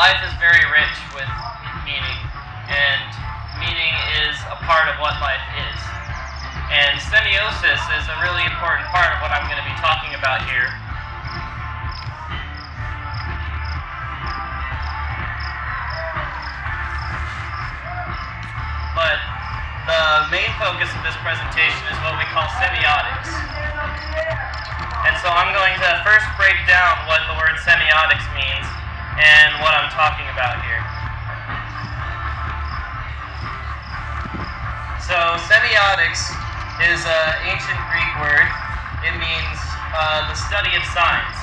life is very rich with meaning, and meaning is a part of what life is. And semiosis is a really important part of what I'm going to be talking about here. But the main focus of this presentation is what we call semiotics. And so I'm going to first break down what the word semiotics means and what I'm talking about here. So semiotics is an ancient Greek word. It means uh, the study of signs.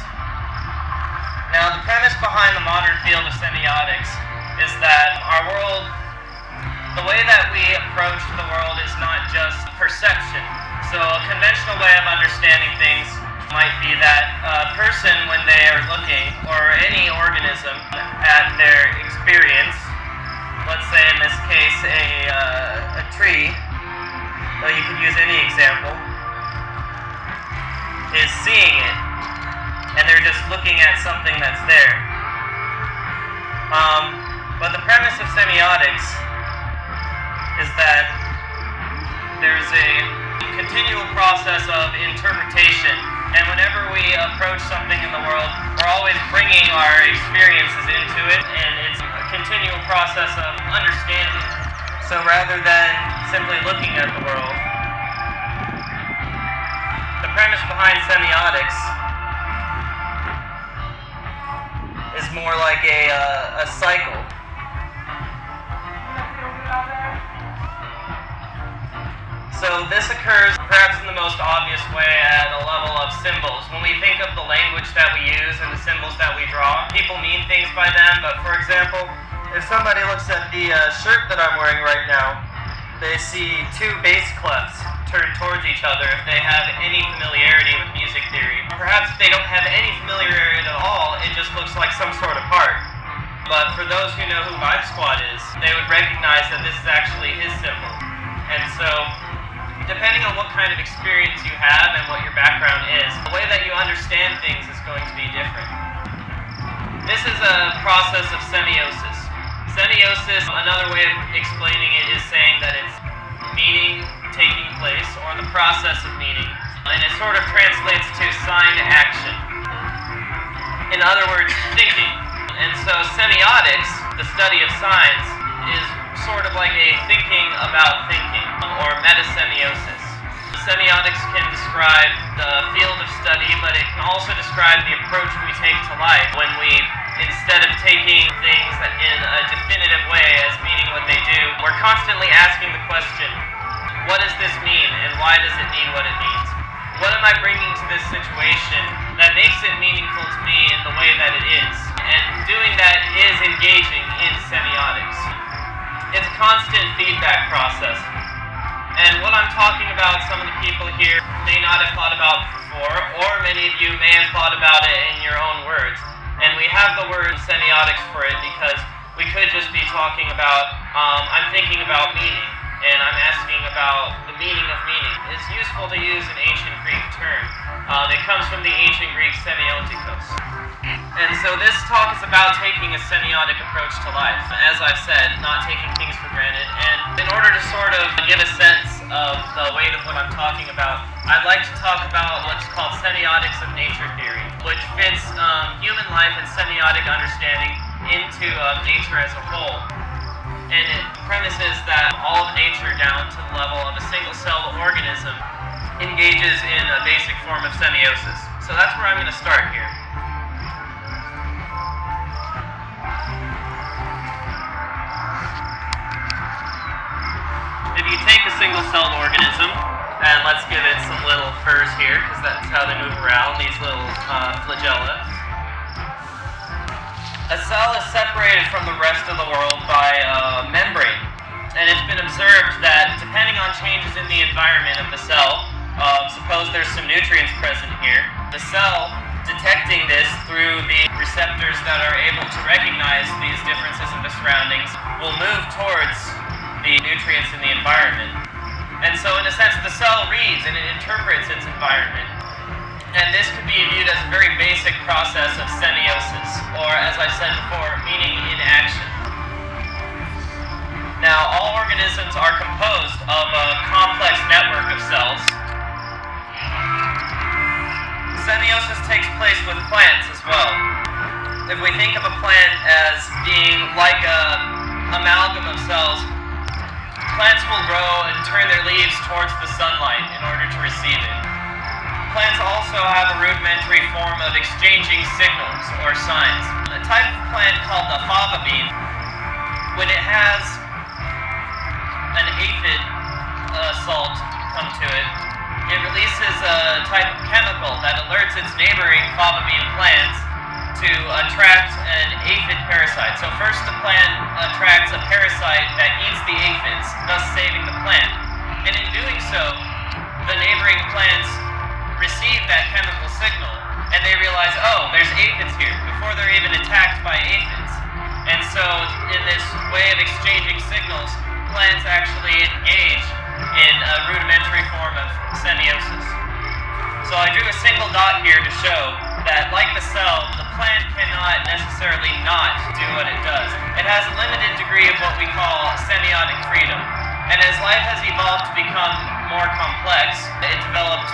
Now the premise behind the modern field of semiotics is that our world, the way that we approach the world is not just perception. So a conventional way of understanding things might be that a person, when they are looking, or any organism, at their experience, let's say in this case a, uh, a tree, though you could use any example, is seeing it, and they're just looking at something that's there. Um, but the premise of semiotics is that there's a continual process of interpretation and whenever we approach something in the world, we're always bringing our experiences into it, and it's a continual process of understanding. So rather than simply looking at the world, the premise behind semiotics is more like a, uh, a cycle. So this occurs perhaps in the most obvious way at a level of symbols. When we think of the language that we use and the symbols that we draw, people mean things by them, but for example, if somebody looks at the uh, shirt that I'm wearing right now, they see two bass clefs turned towards each other if they have any familiarity with music theory. Perhaps if they don't have any familiarity at all, it just looks like some sort of part. But for those who know who Vibesquad is, they would recognize that this is actually his symbol. And so depending on what kind of experience you have and what your background is, the way that you understand things is going to be different. This is a process of semiosis. Semiosis, another way of explaining it is saying that it's meaning taking place or the process of meaning, and it sort of translates to sign action. In other words, thinking. And so semiotics, the study of signs, is sort of like a thinking about thinking, or metasemiosis. Semiotics can describe the field of study, but it can also describe the approach we take to life when we, instead of taking things in a definitive way as meaning what they do, we're constantly asking the question, what does this mean, and why does it mean what it means? What am I bringing to this situation that makes it meaningful to me in the way that it is? And doing that is engaging in semiotics it's a constant feedback process. And what I'm talking about, some of the people here may not have thought about before, or many of you may have thought about it in your own words. And we have the word semiotics for it because we could just be talking about, um, I'm thinking about meaning, and I'm asking about meaning of meaning. It's useful to use an ancient Greek term. Um, it comes from the ancient Greek semiotikos. And so this talk is about taking a semiotic approach to life. As I've said, not taking things for granted. And in order to sort of give a sense of the weight of what I'm talking about, I'd like to talk about what's called semiotics of nature theory, which fits um, human life and semiotic understanding into uh, nature as a whole. And it premises that all of nature down to the level of a single-celled organism engages in a basic form of semiosis. So that's where I'm going to start here. if you take a single-celled organism, and let's give it some little furs here, because that's how they move around, these little uh, flagella. A cell is separated from the rest of the world by a membrane. And it's been observed that depending on changes in the environment of the cell, uh, suppose there's some nutrients present here, the cell detecting this through the receptors that are able to recognize these differences in the surroundings will move towards the nutrients in the environment. And so in a sense, the cell reads and it interprets its environment. And this could be viewed as a very basic process of semiosis, or as I said before, meaning in action. Now, all organisms are composed of a complex network of cells. Semiosis takes place with plants as well. If we think of a plant as being like a amalgam of cells, plants will grow and turn their leaves towards the sunlight in order to receive it. Plants also have a rudimentary form of exchanging signals or signs. A type of plant called the fava bean, when it has an aphid uh, salt come to it, it releases a type of chemical that alerts its neighboring fava bean plants to attract an aphid parasite. So first the plant attracts a parasite that eats the aphids, thus saving the plant. And in doing so, the neighboring plants receive that chemical signal and they realize, oh, there's aphids here, before they're even attacked by aphids. And so in this way of exchanging signals, plants actually engage in a rudimentary form of semiosis. So I drew a single dot here to show that, like the cell, the plant cannot necessarily not do what it does. It has a limited degree of what we call semiotic freedom. And as life has evolved to become more complex, it developed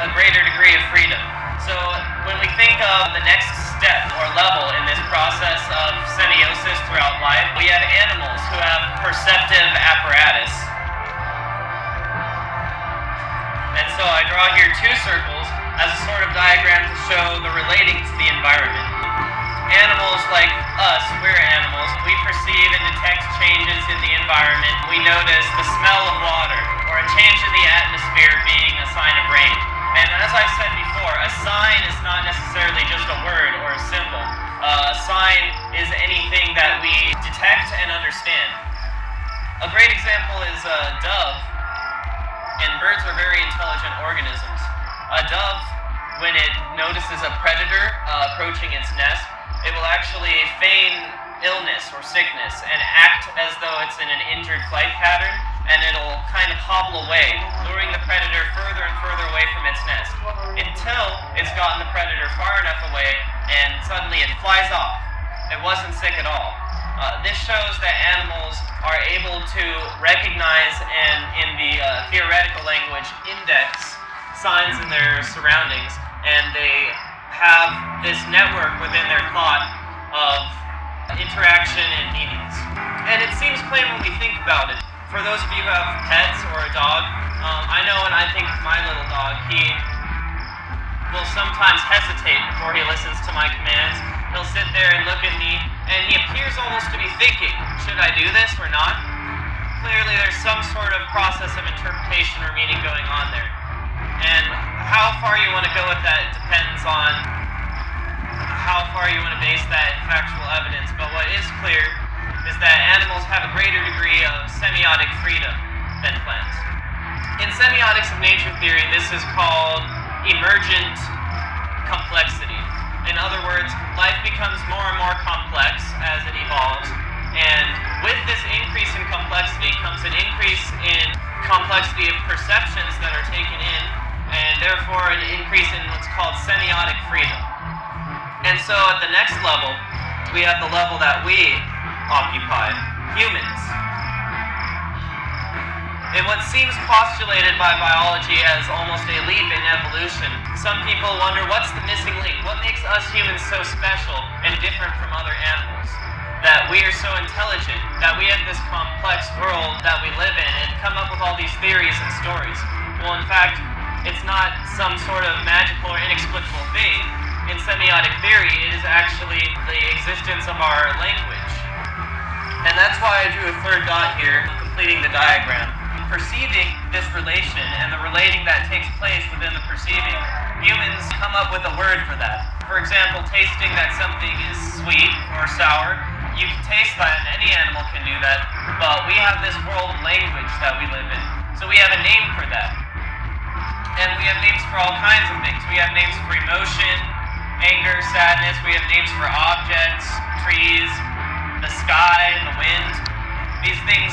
a greater degree of freedom. So when we think of the next step or level in this process of semiosis throughout life, we have animals who have perceptive apparatus. And so I draw here two circles as a sort of diagram to show the relating to the environment. Animals like us, we're animals, we perceive and detect changes in the environment. We notice the smell of water or a change in the atmosphere being a sign of rain. And as I've said before, a sign is not necessarily just a word or a symbol. Uh, a sign is anything that we detect and understand. A great example is a dove and birds are very intelligent organisms. A dove, when it notices a predator uh, approaching its nest, it will actually feign illness or sickness and act as though it's in an injured flight pattern, and it'll kind of hobble away, luring the predator further and further away from its nest, until it's gotten the predator far enough away, and suddenly it flies off. It wasn't sick at all. Uh, this shows that animals are able to recognize and, in the uh, theoretical language, index signs in their surroundings, and they have this network within their thought of interaction and meanings. And it seems plain when we think about it. For those of you who have pets or a dog, um, I know when I think of my little dog, he will sometimes hesitate before he listens to my commands. He'll sit there and look at me, and he appears almost to be thinking, should I do this or not? Clearly, there's some sort of process of interpretation or meaning going on there. And how far you want to go with that depends on how far you want to base that factual evidence. But what is clear is that animals have a greater degree of semiotic freedom than plants. In semiotics of nature theory, this is called emergent complexity. In other words, life becomes more and more complex as it evolves, and with this increase in complexity comes an increase in complexity of perceptions that are taken in, and therefore an increase in what's called semiotic freedom. And so at the next level, we have the level that we occupy, humans. In what seems postulated by biology as almost a leap in evolution, some people wonder what's the missing link? What makes us humans so special and different from other animals? That we are so intelligent, that we have this complex world that we live in, and come up with all these theories and stories. Well, in fact, it's not some sort of magical or inexplicable thing. In semiotic theory, it is actually the existence of our language. And that's why I drew a third dot here, completing the diagram perceiving this relation and the relating that takes place within the perceiving, humans come up with a word for that. For example, tasting that something is sweet or sour, you can taste that and any animal can do that, but we have this world language that we live in. So we have a name for that. And we have names for all kinds of things. We have names for emotion, anger, sadness. We have names for objects, trees, the sky, and the wind. These things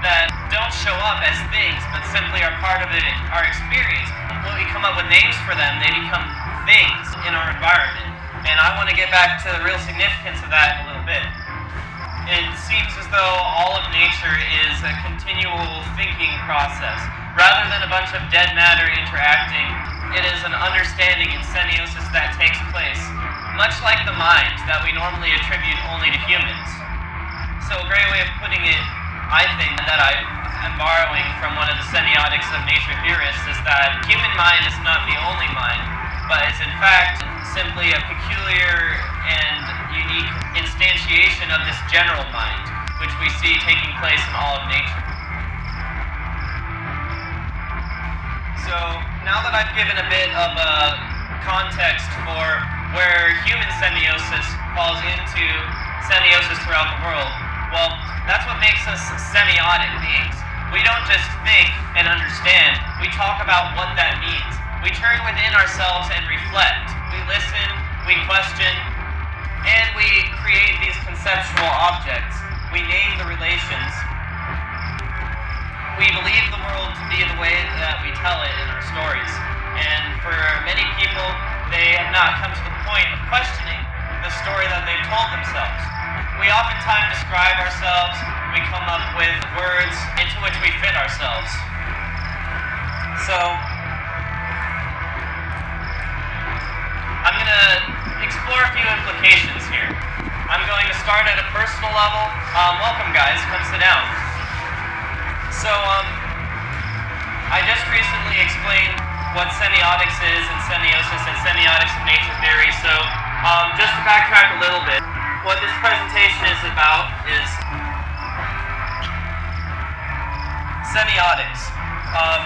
that don't show up as things, but simply are part of it, our experience. When we come up with names for them, they become things in our environment. And I want to get back to the real significance of that a little bit. It seems as though all of nature is a continual thinking process. Rather than a bunch of dead matter interacting, it is an understanding and semiosis that takes place, much like the mind that we normally attribute only to humans. So a great way of putting it, I think, that I am borrowing from one of the semiotics of nature theorists is that human mind is not the only mind, but it's in fact simply a peculiar and unique instantiation of this general mind, which we see taking place in all of nature. So, now that I've given a bit of a context for where human semiosis falls into semiosis throughout the world, well, that's what makes us semiotic beings. We don't just think and understand, we talk about what that means. We turn within ourselves and reflect. We listen, we question, and we create these conceptual objects. We name the relations. We believe the world to be the way that we tell it in our stories. And for many people, they have not come to the point of questioning the story that they've told themselves. We oftentimes describe ourselves, we come up with words into which we fit ourselves. So, I'm going to explore a few implications here. I'm going to start at a personal level. Um, welcome, guys. Come sit down. So, um, I just recently explained what semiotics is and semiosis and semiotics of nature theory. So, um, just to backtrack a little bit, what this presentation is about is semiotics, um,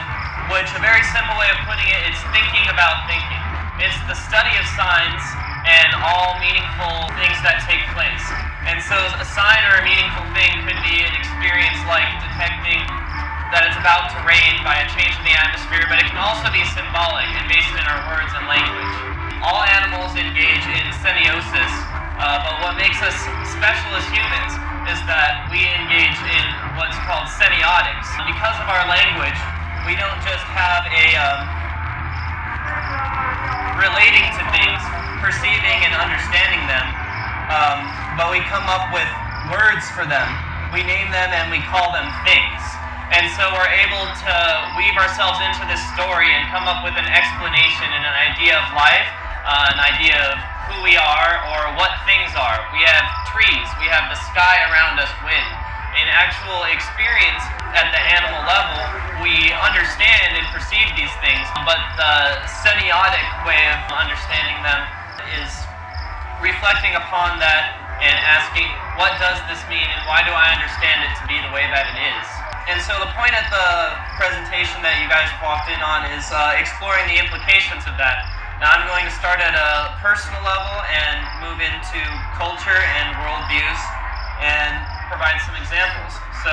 which a very simple way of putting it is thinking about thinking. It's the study of signs and all meaningful things that take place. And so a sign or a meaningful thing could be an experience like detecting that it's about to rain by a change in the atmosphere, but it can also be symbolic and based in our words and language. All animals engage in semiosis, uh, but what makes us special as humans is that we engage in what's called semiotics. Because of our language, we don't just have a um, relating to things, perceiving and understanding them, um, but we come up with words for them. We name them and we call them things. And so we're able to weave ourselves into this story and come up with an explanation and an idea of life, uh, an idea of who we are or what things are. We have trees, we have the sky around us, wind. In actual experience at the animal level, we understand and perceive these things, but the semiotic way of understanding them is reflecting upon that and asking, what does this mean and why do I understand it to be the way that it is? And so the point of the presentation that you guys walked in on is uh, exploring the implications of that. Now I'm going to start at a personal level and move into culture and worldviews and provide some examples. So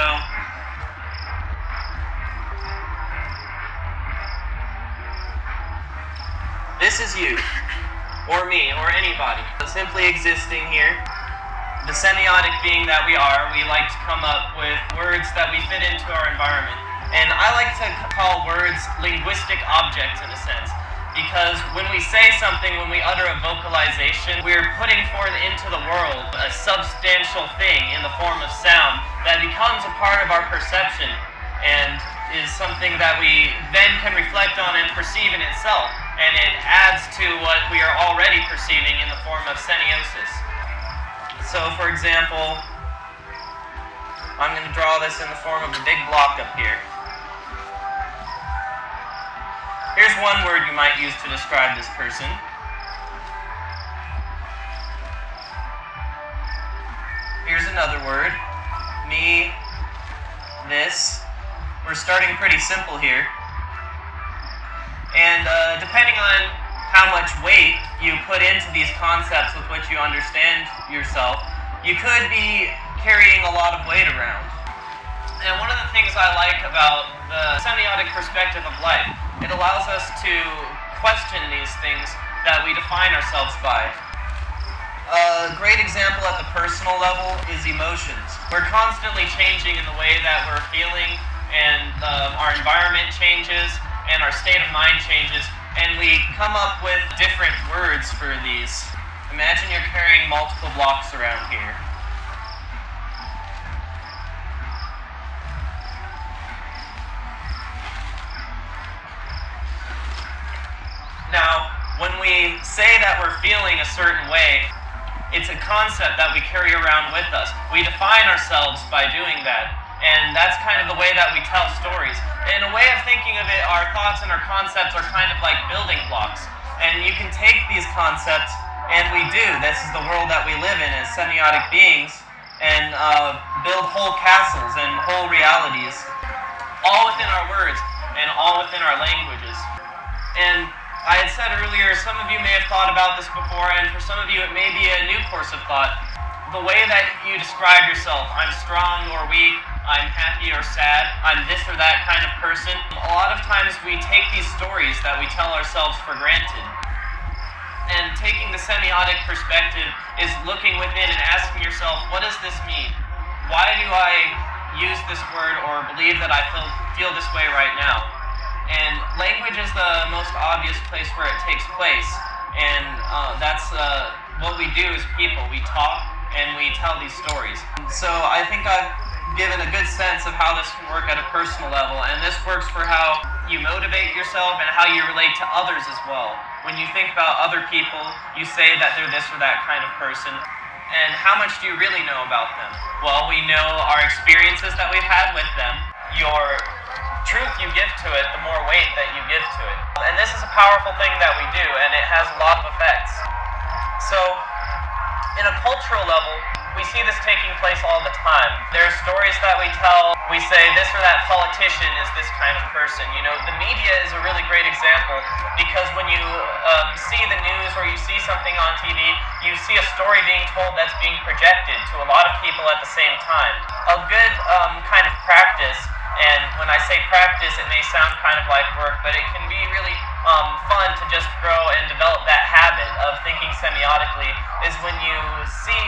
This is you, or me, or anybody, simply existing here. The semiotic being that we are, we like to come up with words that we fit into our environment. And I like to call words linguistic objects in a sense. Because when we say something, when we utter a vocalization, we're putting forth into the world a substantial thing in the form of sound that becomes a part of our perception and is something that we then can reflect on and perceive in itself and it adds to what we are already perceiving in the form of semiosis. So, for example, I'm going to draw this in the form of a big block up here. Here's one word you might use to describe this person. Here's another word. Me, this. We're starting pretty simple here. And uh, depending on how much weight you put into these concepts with which you understand yourself, you could be carrying a lot of weight around. And one of the things I like about the semiotic perspective of life, it allows us to question these things that we define ourselves by. A great example at the personal level is emotions. We're constantly changing in the way that we're feeling, and um, our environment changes, and our state of mind changes, and we come up with different words for these. Imagine you're carrying multiple blocks around here. Now, when we say that we're feeling a certain way, it's a concept that we carry around with us. We define ourselves by doing that. And that's kind of the way that we tell stories. In a way of thinking of it, our thoughts and our concepts are kind of like building blocks. And you can take these concepts, and we do. This is the world that we live in as semiotic beings, and uh, build whole castles and whole realities, all within our words and all within our languages. And I had said earlier, some of you may have thought about this before, and for some of you it may be a new course of thought. The way that you describe yourself, I'm strong or weak, I'm happy or sad, I'm this or that kind of person, a lot of times we take these stories that we tell ourselves for granted. And taking the semiotic perspective is looking within and asking yourself, what does this mean? Why do I use this word or believe that I feel, feel this way right now? And language is the most obvious place where it takes place. And uh, that's uh, what we do as people. We talk and we tell these stories. So I think I've given a good sense of how this can work at a personal level. And this works for how you motivate yourself and how you relate to others as well. When you think about other people, you say that they're this or that kind of person. And how much do you really know about them? Well, we know our experiences that we've had with them, your truth you give to it, the more weight that you give to it. And this is a powerful thing that we do, and it has a lot of effects. So, in a cultural level, we see this taking place all the time. There are stories that we tell. We say this or that politician is this kind of person. You know, the media is a really great example because when you um, see the news or you see something on TV, you see a story being told that's being projected to a lot of people at the same time. A good um, kind of practice and when I say practice, it may sound kind of like work, but it can be really um, fun to just grow and develop that habit of thinking semiotically. Is when you see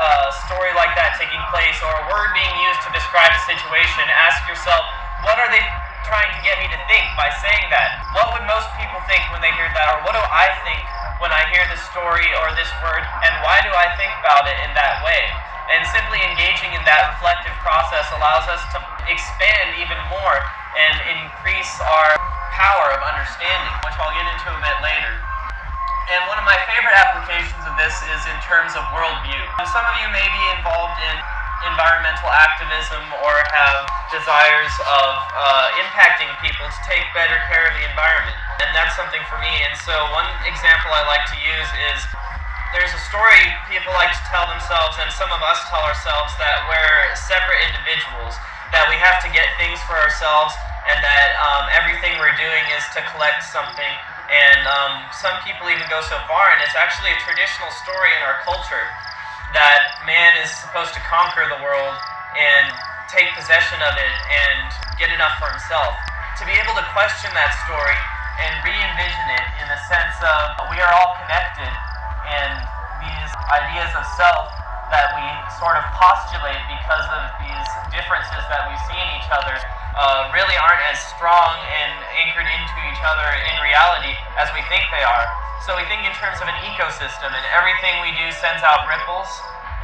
a story like that taking place or a word being used to describe a situation, ask yourself, what are they trying to get me to think by saying that? What would most people think when they hear that, or what do I think when I hear this story or this word, and why do I think about it in that way? And simply engaging in that reflective process allows us to expand even more and increase our power of understanding, which I'll get into a bit later. And one of my favorite applications of this is in terms of worldview. Some of you may be involved in environmental activism or have desires of uh, impacting people to take better care of the environment. And that's something for me. And so, one example I like to use is there's a story people like to tell themselves, and some of us tell ourselves that we're separate individuals, that we have to get things for ourselves, and that um, everything we're doing is to collect something. And um, some people even go so far, and it's actually a traditional story in our culture that man is supposed to conquer the world and take possession of it and get enough for himself. To be able to question that story and re envision it in the sense of we are all connected and these ideas of self that we sort of postulate because of these differences that we see in each other uh, really aren't as strong and anchored into each other in reality as we think they are. So we think in terms of an ecosystem, and everything we do sends out ripples,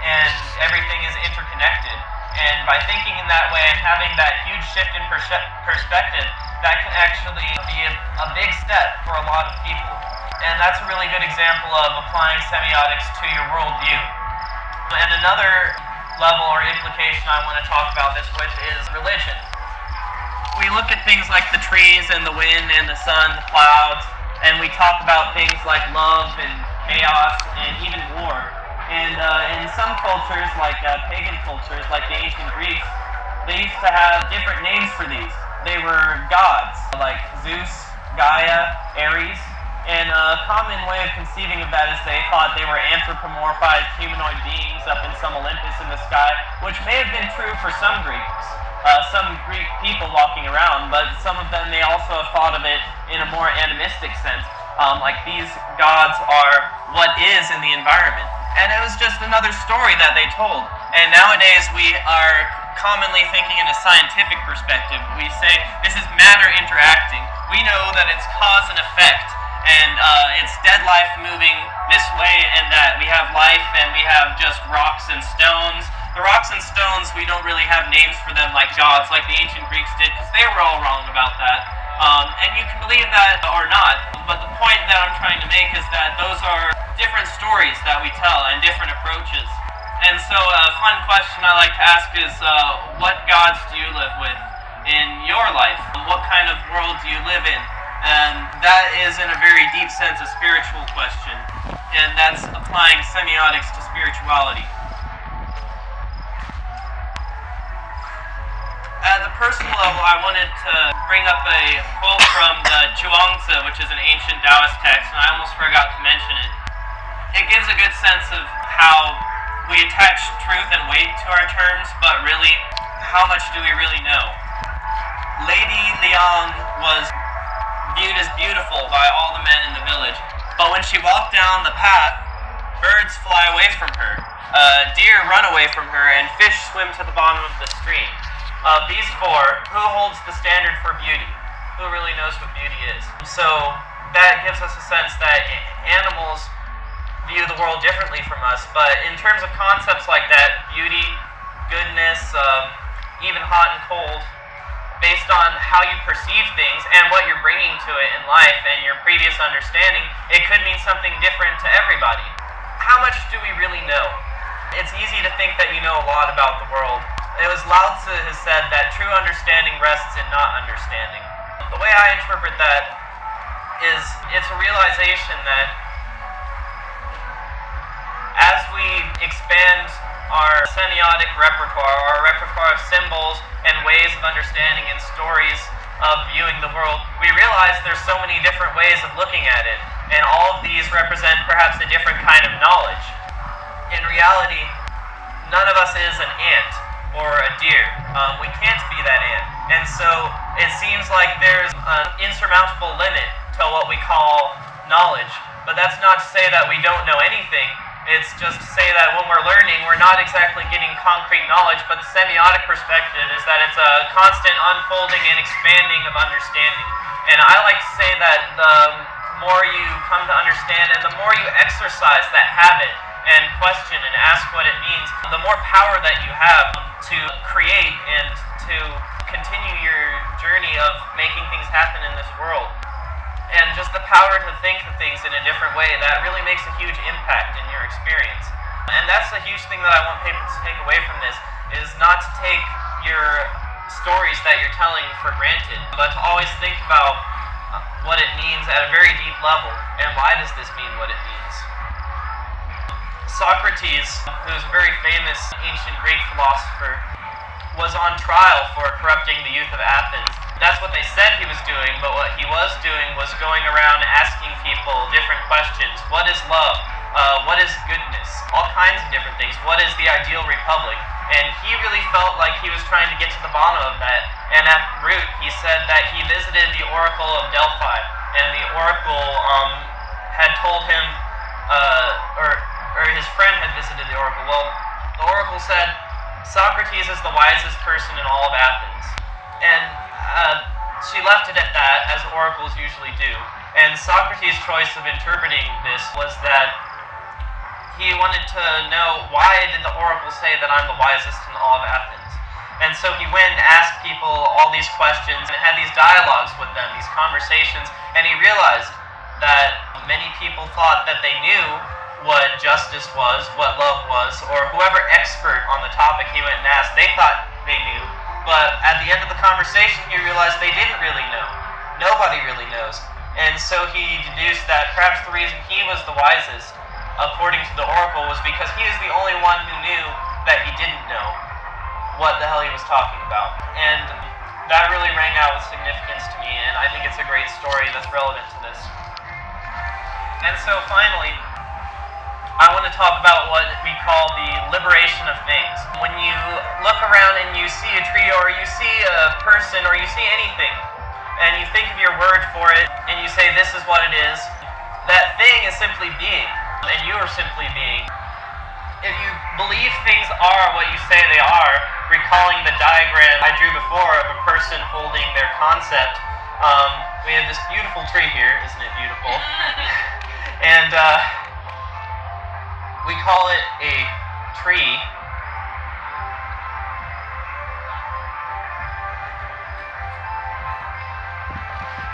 and everything is interconnected. And by thinking in that way and having that huge shift in perspective, that can actually be a, a big step for a lot of people. And that's a really good example of applying semiotics to your worldview. And another level or implication I want to talk about this with is religion. We look at things like the trees and the wind and the sun, the clouds, and we talk about things like love and chaos and even war. And uh, in some cultures, like uh, pagan cultures, like the ancient Greeks, they used to have different names for these. They were gods, like Zeus, Gaia, Ares, and a common way of conceiving of that is they thought they were anthropomorphized humanoid beings up in some Olympus in the sky, which may have been true for some Greeks, uh, some Greek people walking around, but some of them may also have thought of it in a more animistic sense, um, like these gods are what is in the environment. And it was just another story that they told. And nowadays we are commonly thinking in a scientific perspective. We say this is matter interacting. We know that it's cause and effect and uh, it's dead life moving this way and that. We have life and we have just rocks and stones. The rocks and stones, we don't really have names for them like gods, like the ancient Greeks did, because they were all wrong about that. Um, and you can believe that or not, but the point that I'm trying to make is that those are different stories that we tell and different approaches. And so a fun question I like to ask is, uh, what gods do you live with in your life? What kind of world do you live in? And that is in a very deep sense a spiritual question, and that's applying semiotics to spirituality. At the personal level, I wanted to bring up a quote from the Zhuangzi, which is an ancient Taoist text, and I almost forgot to mention it. It gives a good sense of how we attach truth and weight to our terms, but really, how much do we really know? Lady Liang was viewed as beautiful by all the men in the village. But when she walked down the path, birds fly away from her, uh, deer run away from her, and fish swim to the bottom of the stream. Of these four, who holds the standard for beauty? Who really knows what beauty is? So that gives us a sense that animals view the world differently from us, but in terms of concepts like that, beauty, goodness, um, even hot and cold, based on how you perceive things and what you're bringing to it in life and your previous understanding, it could mean something different to everybody. How much do we really know? It's easy to think that you know a lot about the world. It was Lao Tzu who said that true understanding rests in not understanding. The way I interpret that is it's a realization that as we expand our semiotic repertoire, our repertoire of symbols and ways of understanding and stories of viewing the world, we realize there's so many different ways of looking at it, and all of these represent perhaps a different kind of knowledge. In reality, none of us is an ant or a deer. Um, we can't be that ant. And so it seems like there's an insurmountable limit to what we call knowledge. But that's not to say that we don't know anything. It's just to say that when we're learning, we're not exactly getting concrete knowledge, but the semiotic perspective is that it's a constant unfolding and expanding of understanding. And I like to say that the more you come to understand and the more you exercise that habit and question and ask what it means, the more power that you have to create and to continue your journey of making things happen in this world and just the power to think of things in a different way, that really makes a huge impact in your experience. And that's a huge thing that I want people to take away from this, is not to take your stories that you're telling for granted, but to always think about what it means at a very deep level, and why does this mean what it means. Socrates, who's a very famous ancient Greek philosopher, was on trial for corrupting the youth of Athens that's what they said he was doing, but what he was doing was going around asking people different questions. What is love? Uh, what is goodness? All kinds of different things. What is the ideal republic? And he really felt like he was trying to get to the bottom of that. And at root, he said that he visited the Oracle of Delphi, and the Oracle um, had told him, uh, or, or his friend had visited the Oracle. Well, the Oracle said, Socrates is the wisest person in all of Athens. And uh, she left it at that, as oracles usually do. And Socrates' choice of interpreting this was that he wanted to know why did the oracle say that I'm the wisest in all of Athens? And so he went and asked people all these questions and had these dialogues with them, these conversations, and he realized that many people thought that they knew what justice was, what love was, or whoever expert on the topic he went and asked, they thought they knew, but at the end of the conversation, he realized they didn't really know. Nobody really knows. And so he deduced that perhaps the reason he was the wisest, according to the oracle, was because he was the only one who knew that he didn't know what the hell he was talking about. And that really rang out with significance to me, and I think it's a great story that's relevant to this. And so finally, I want to talk about what we call the liberation of things. When you look around and you see a tree or you see a person or you see anything, and you think of your word for it, and you say, this is what it is, that thing is simply being, and you are simply being. If you believe things are what you say they are, recalling the diagram I drew before of a person holding their concept, um, we have this beautiful tree here, isn't it beautiful? and uh, we call it a tree.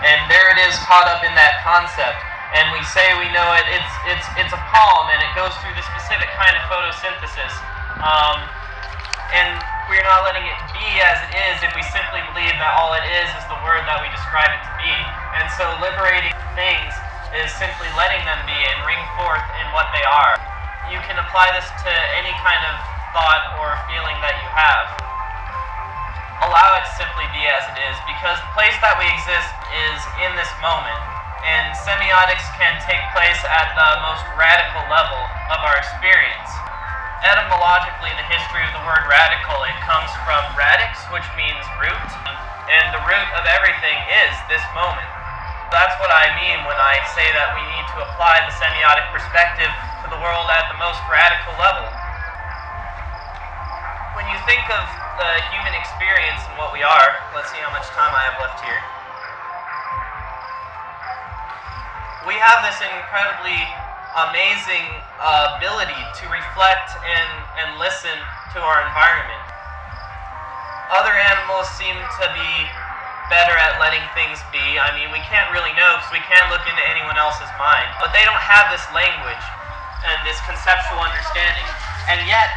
and there it is caught up in that concept. And we say we know it. It's it's it's a palm, and it goes through the specific kind of photosynthesis. Um, and we're not letting it be as it is if we simply believe that all it is is the word that we describe it to be. And so liberating things is simply letting them be and ring forth in what they are. You can apply this to any kind of thought or feeling that you have. Allow it simply be as it is because the place that we exist is in this moment. And semiotics can take place at the most radical level of our experience. Etymologically, the history of the word radical, it comes from radix, which means root, and the root of everything is this moment. That's what I mean when I say that we need to apply the semiotic perspective to the world at the most radical level. When you think of the human experience and what we are, let's see how much time I have left here. We have this incredibly amazing uh, ability to reflect and, and listen to our environment. Other animals seem to be better at letting things be. I mean, we can't really know because we can't look into anyone else's mind. But they don't have this language and this conceptual understanding. And yet,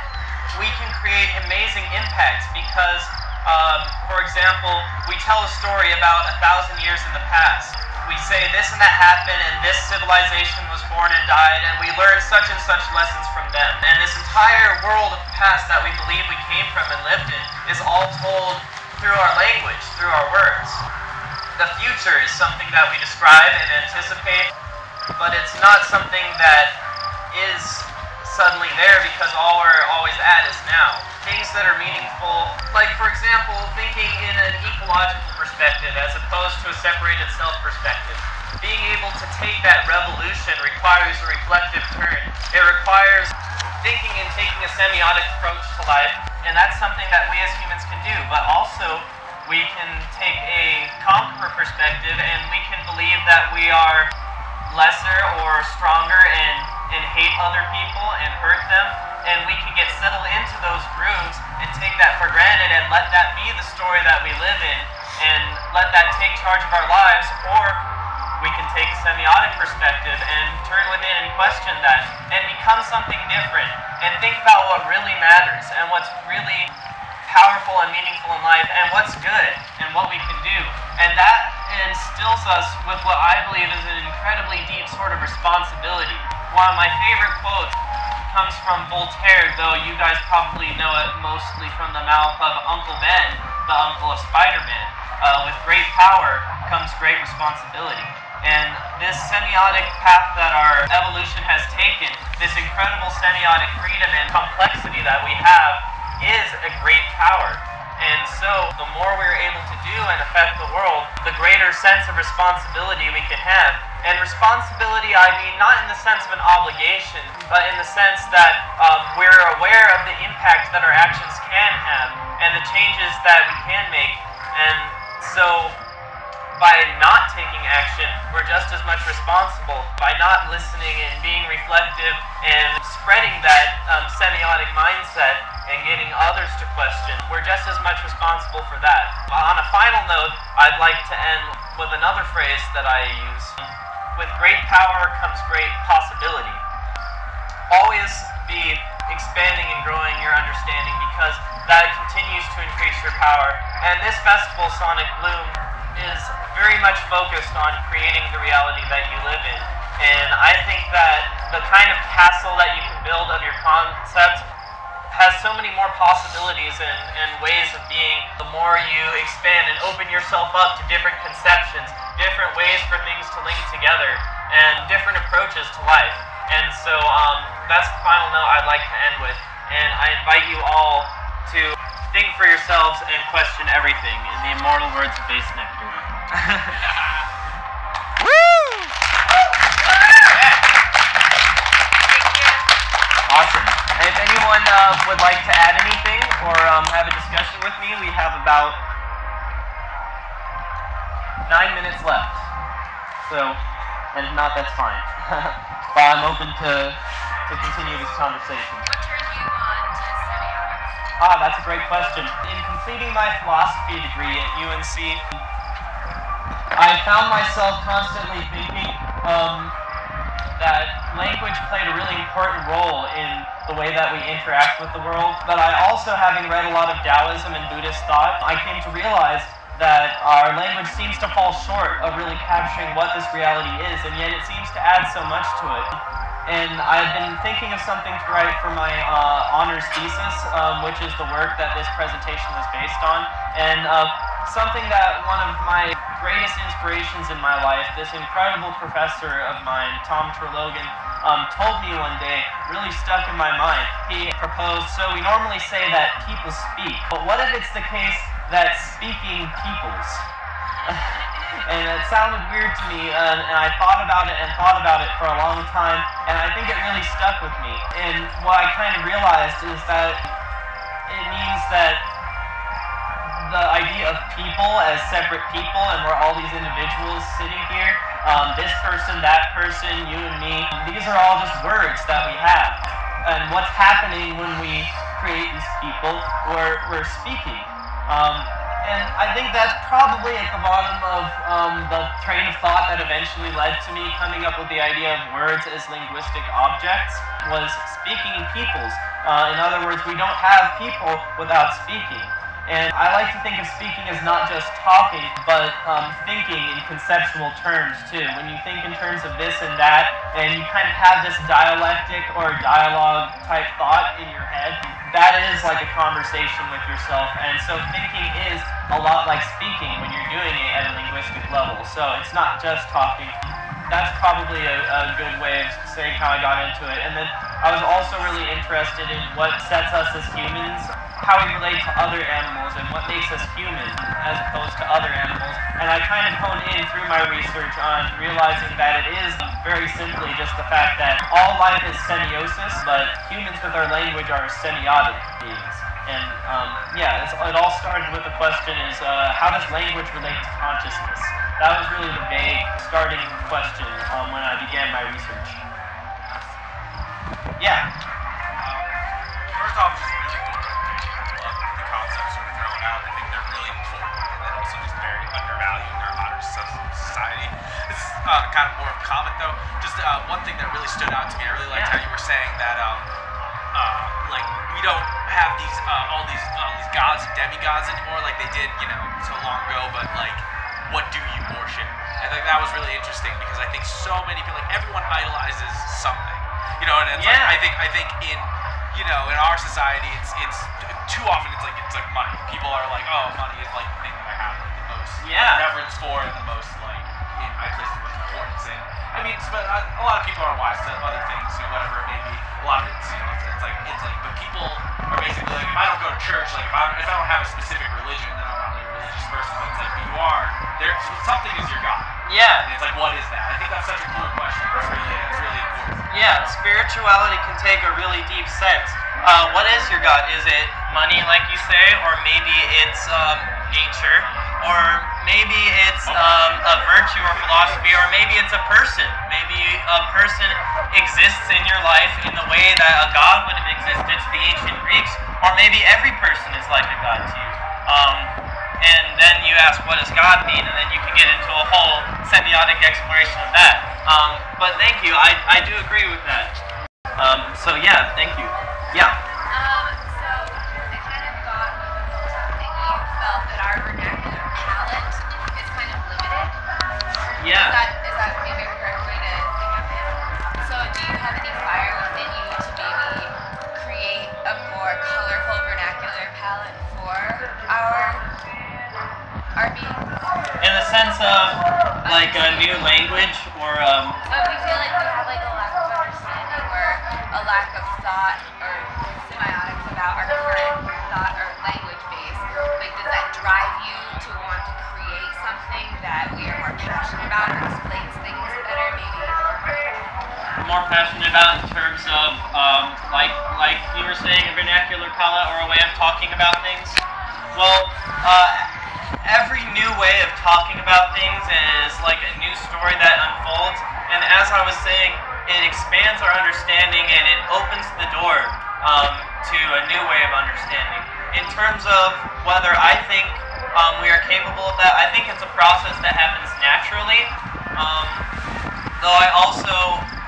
we can create amazing impacts because, um, for example, we tell a story about a thousand years in the past. We say this and that happened, and this civilization was born and died, and we learn such and such lessons from them. And this entire world of the past that we believe we came from and lived in is all told through our language, through our words. The future is something that we describe and anticipate, but it's not something that is suddenly there because all we're always at is now. Things that are meaningful, like for example, thinking in an ecological perspective as opposed to a separated self perspective. Being able to take that revolution requires a reflective turn. It requires thinking and taking a semiotic approach to life, and that's something that we as humans can do. But also, we can take a conqueror perspective, and we can believe that we are lesser or stronger and, and hate other people and hurt them. And we can get settled into those grooves and take that for granted and let that be the story that we live in and let that take charge of our lives. Or we can take a semiotic perspective and turn within and question that and become something different and think about what really matters and what's really powerful and meaningful in life and what's good and what we can do. And that instills us with what I believe is an incredibly deep sort of responsibility. One of my favorite quotes comes from Voltaire, though you guys probably know it mostly from the mouth of Uncle Ben, the uncle of Spider-Man. Uh, with great power comes great responsibility. And this semiotic path that our evolution has taken, this incredible semiotic freedom and complexity that we have, is a great power. And so, the more we're able to do and affect the world, the greater sense of responsibility we can have. And responsibility, I mean, not in the sense of an obligation, but in the sense that um, we're aware of the impact that our actions can have and the changes that we can make. And so, by not taking action, we're just as much responsible. By not listening and being reflective and spreading that um, semiotic mindset and getting others to question, we're just as much responsible for that. On a final note, I'd like to end with another phrase that I use. With great power comes great possibility. Always be expanding and growing your understanding because that continues to increase your power. And this festival, Sonic Bloom, is very much focused on creating the reality that you live in. And I think that the kind of castle that you can build of your concept has so many more possibilities and, and ways of being the more you expand and open yourself up to different conceptions, different ways for things to link together, and different approaches to life. And so um, that's the final note I'd like to end with. And I invite you all to think for yourselves and question everything in the immortal words of Bassnectar. Awesome. And if anyone uh, would like to add anything or um, have a discussion with me, we have about nine minutes left. So, and if not, that's fine. but I'm open to, to continue this conversation. Ah, that's a great question. In completing my philosophy degree at UNC, I found myself constantly thinking um, that language played a really important role in the way that we interact with the world. But I also, having read a lot of Taoism and Buddhist thought, I came to realize that our language seems to fall short of really capturing what this reality is, and yet it seems to add so much to it. And I've been thinking of something to write for my uh, honors thesis, um, which is the work that this presentation is based on. And uh, something that one of my greatest inspirations in my life, this incredible professor of mine, Tom Trologan, um, told me one day really stuck in my mind. He proposed, so we normally say that people speak, but what if it's the case that speaking peoples? and it sounded weird to me, and, and I thought about it and thought about it for a long time, and I think it really stuck with me. And what I kind of realized is that it means that the idea of people as separate people, and we're all these individuals sitting here. Um, this person, that person, you and me. These are all just words that we have. And what's happening when we create these people? We're, we're speaking. Um, and I think that's probably at the bottom of um, the train of thought that eventually led to me coming up with the idea of words as linguistic objects was speaking peoples. Uh, in other words, we don't have people without speaking. And I like to think of speaking as not just talking, but um, thinking in conceptual terms too. When you think in terms of this and that, and you kind of have this dialectic or dialogue type thought in your head, that is like a conversation with yourself. And so thinking is a lot like speaking when you're doing it at a linguistic level. So it's not just talking. That's probably a, a good way of saying how I got into it. And then I was also really interested in what sets us as humans how we relate to other animals and what makes us human as opposed to other animals. And I kind of honed in through my research on realizing that it is very simply just the fact that all life is semiosis, but humans with our language are semiotic beings. And um, yeah, it all started with the question is uh, how does language relate to consciousness? That was really the vague starting question um, when I began my research. Yeah. First off, just really cool the concepts that are thrown out. I think they're really important and then also just very undervalued in our modern so- society. This is uh, kind of more of a comment though. Just uh, one thing that really stood out to me. I really liked Yeah. how you were saying that um, uh, like we don't have these uh, all these uh, these gods and demigods anymore like they did you know so long ago. But like, what do you worship? I think that was really interesting because I think so many people like everyone idolizes something. You know, and it's like I think I think in you know in our society it's it's too often it's like it's like money. People are like, oh, money is like the thing that I have like, the most Yeah. reverence for and the most like in, I place the most importance in. I mean, but uh, a lot of people are wise to other things, you know, whatever it may be. A lot of it's you know it's, it's like it's like, but people are basically like, if I don't go to church, like if I if I don't have a specific religion, then I'm not really a religious person. But it's like, but you are there. Something is your god, Yeah. and it's like, what is that? I think that's such a cool question. It's really it's really. Yeah, spirituality can take a really deep sense. Uh, what is your God? Is it money, like you say, or maybe it's um, nature, or maybe it's um, a virtue or philosophy, or maybe it's a person. Maybe a person exists in your life in the way that a God would have existed to the ancient Greeks, or maybe every person is like a God to you. Um, and then you ask, what does God mean? And then you can get into a whole semiotic exploration of that. Um, but thank you, I, I do agree with that. Um, so yeah, thank you. Yeah. Like a new language or um, But we feel like we have like a lack of understanding or a lack of thought or semiotics about our current thought or language base. Like, does that drive you to want to create something that we are more passionate about or explains things better? Maybe. more passionate about in terms of um, like like you were saying a vernacular palette or a way of talking about things well uh, new way of talking about things is like a new story that unfolds and as i was saying it expands our understanding and it opens the door um, to a new way of understanding in terms of whether i think um, we are capable of that. I think it's a process that happens naturally. Um, though I also,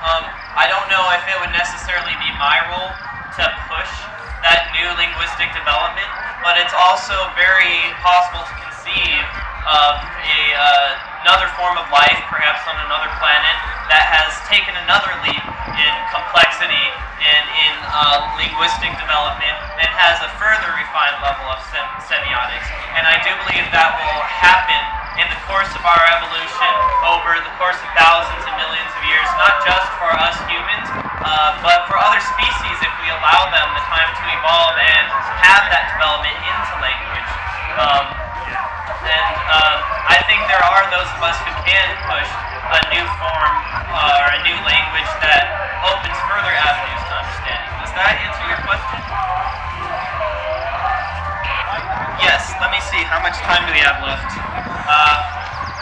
um, I don't know if it would necessarily be my role to push that new linguistic development, but it's also very possible to of a, uh, another form of life, perhaps on another planet, that has taken another leap in complexity and in uh, linguistic development and has a further refined level of sem- semiotics. And I do believe that will happen in the course of our evolution over the course of thousands and millions of years, not just for us humans, uh, but for other species if we allow them the time to evolve and have that development into language. Um, and uh, I think there are those of us who can push a new form uh, or a new language that opens further avenues to understanding. Does that answer your question? Yes, let me see. How much time do we have left? Uh,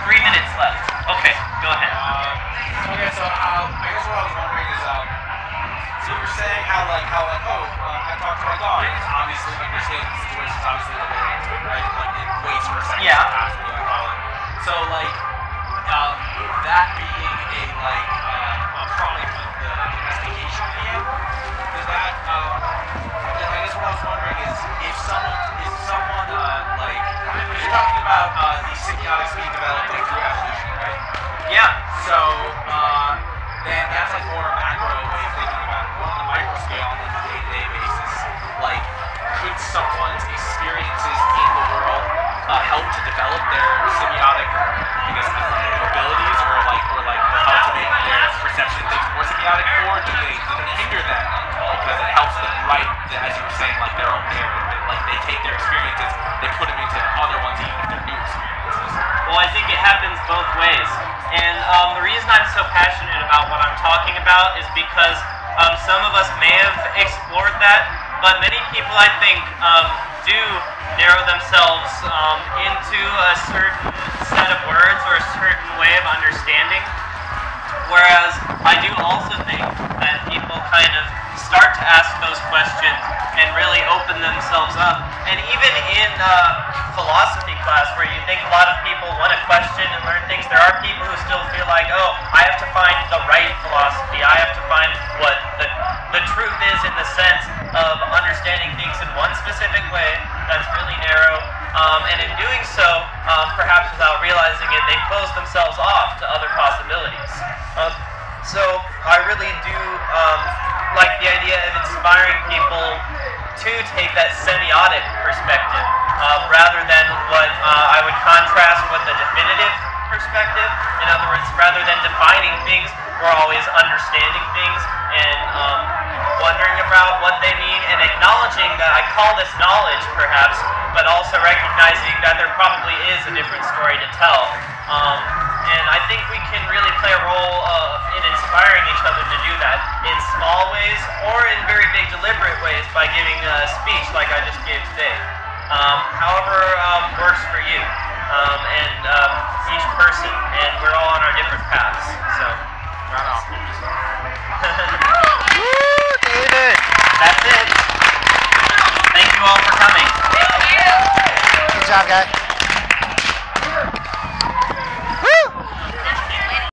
three minutes left. Okay, go ahead. Uh, okay, so um, I guess what I was wondering is, um, so you were saying how like how like oh uh, I talked to my dog obviously understands the situation, obviously related to it, right? Like waits for a second Yeah. pass, what I. So like um, that being a like uh, a product of the domestication of the animal, does that um, I guess what I was wondering is if someone if someone uh, like you're talking about uh, these semiotics being developed like through evolution, right? Yeah. So uh, then that's like more macro way of thinking about it. But on the micro scale, on like a day-to-day basis, like could someone's help to develop their semiotic, I guess, abilities, or like, or like help to make their perception things more semiotic, or do they, do they hinder them because it helps them write, as you were saying, like their own narrative? Like they take their experiences, they put them into other ones, even if they're new experiences. Well, I think it happens both ways. And um, the reason I'm so passionate about what I'm talking about is because um, some of us may have explored that, but many people, I think, um, do narrow themselves um, into a certain set of words or a certain way of understanding. Whereas I do also think that people kind of start to ask those questions and really open themselves up. And even in uh, philosophy class, where you think a lot of people want to question and learn things, there are people who still feel like, oh, I have to find the right philosophy. I have to find what the, the truth is in the sense of understanding specific way that's really narrow. Um, and in doing so, um, perhaps without realizing it, they close themselves off to other possibilities. Um, so I really do um, like the idea of inspiring people to take that semiotic perspective uh, rather than what uh, I would contrast with the definitive perspective. In other words, rather than defining things, we're always understanding things and um, wondering about what they mean and acknowledging that I call this knowledge, perhaps, but also recognizing that there probably is a different story to tell. Um, and I think we can really play a role uh, in inspiring each other to do that in small ways or in very big, deliberate ways by giving a speech like I just gave today. Um, however, um, works for you um, and um, each person, and we're all on our different paths. So Right David. That's it. Thank you all for coming. Good job, guys.